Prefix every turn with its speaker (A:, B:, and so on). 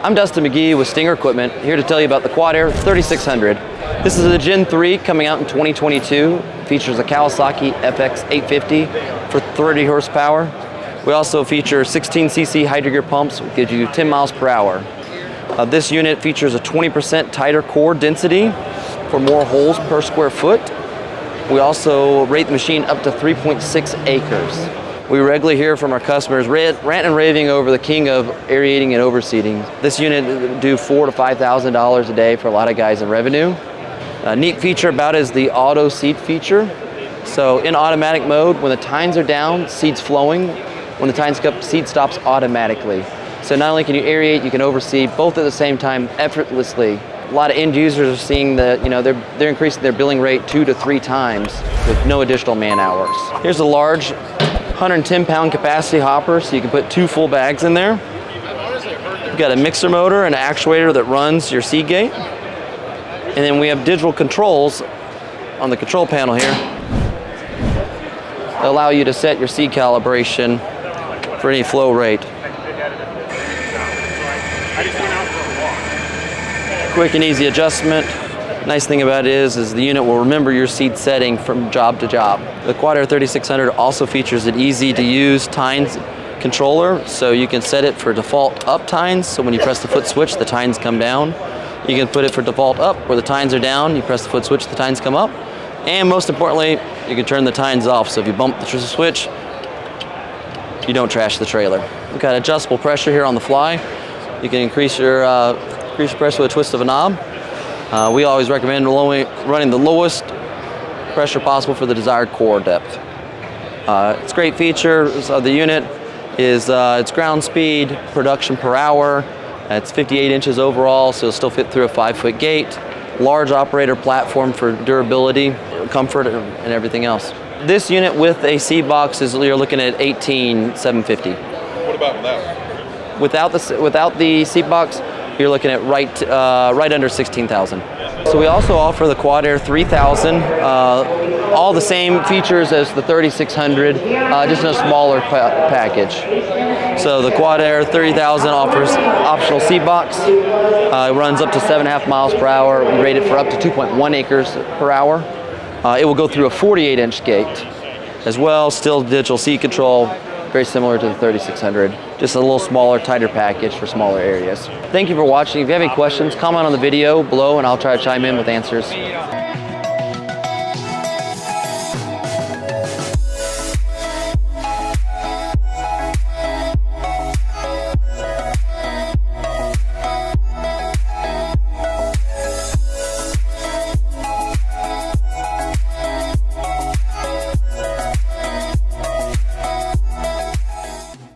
A: I'm Dustin McGee with Stinger Equipment, here to tell you about the Quad Air 3600. This is a Gen 3 coming out in 2022. Features a Kawasaki FX 850 for 30 horsepower. We also feature 16cc hydrogear pumps, which gives you 10 miles per hour. Uh, this unit features a 20% tighter core density for more holes per square foot. We also rate the machine up to 3.6 acres. We regularly hear from our customers rant, and raving over the king of aerating and overseeding. This unit do four to five thousand dollars a day for a lot of guys in revenue. A neat feature about it is the auto seed feature. So in automatic mode, when the tines are down, seed's flowing. When the tines up, seed stops automatically. So not only can you aerate, you can overseed both at the same time effortlessly. A lot of end users are seeing that, you know, they're, they're increasing their billing rate two to three times with no additional man hours. Here's a large 110 pound capacity hopper, so you can put two full bags in there. You've got a mixer motor and an actuator that runs your seed gate. And then we have digital controls on the control panel here that allow you to set your seed calibration for any flow rate. Quick and easy adjustment. Nice thing about it is, is the unit will remember your seed setting from job to job. The Quad Air 3600 also features an easy to use tines controller, so you can set it for default up tines, so when you press the foot switch, the tines come down. You can put it for default up, where the tines are down, you press the foot switch, the tines come up. And most importantly, you can turn the tines off, so if you bump the switch, you don't trash the trailer. We've got adjustable pressure here on the fly. You can increase your, uh, increase your pressure with a twist of a knob. Uh, we always recommend running the lowest pressure possible for the desired core depth. Uh, it's great features of the unit is uh, its ground speed, production per hour. It's 58 inches overall, so it'll still fit through a five foot gate. Large operator platform for durability, comfort, and everything else. This unit with a seat box is you're looking at 18,750.
B: What about without?
A: Without the without the seat box, you're looking at right, uh, right under 16,000. So we also offer the Quad Air 3000, uh, all the same features as the 3600, uh, just in a smaller pa package. So the Quad Air 3000 offers optional seat box. Uh, it runs up to seven and a half miles per hour. We for up to 2.1 acres per hour. Uh, it will go through a 48 inch gate as well, still digital seat control, very similar to the 3600, just a little smaller, tighter package for smaller areas. Thank you for watching. If you have any questions, comment on the video below and I'll try to chime in with answers.